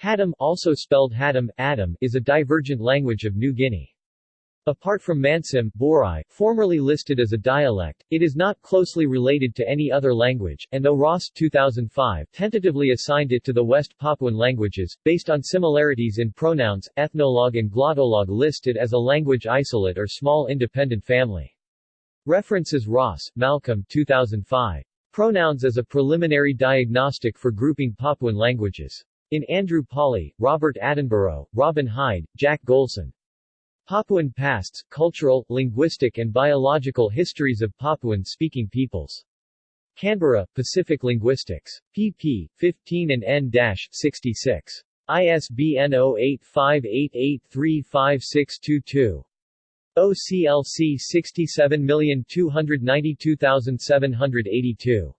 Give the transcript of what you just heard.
Hatam also spelled Haddam, Adam, is a divergent language of New Guinea. Apart from Mansim, Borai, formerly listed as a dialect, it is not closely related to any other language, and though Ross 2005 tentatively assigned it to the West Papuan languages, based on similarities in pronouns, Ethnologue and Glottolog listed as a language isolate or small independent family. References Ross, Malcolm 2005. Pronouns as a preliminary diagnostic for grouping Papuan languages. In Andrew Pawley, Robert Attenborough, Robin Hide, Jack Golson. Papuan Pasts, Cultural, Linguistic and Biological Histories of Papuan-Speaking Peoples. Canberra, Pacific Linguistics. pp. 15 and n-66. ISBN 0858835622. OCLC 67292782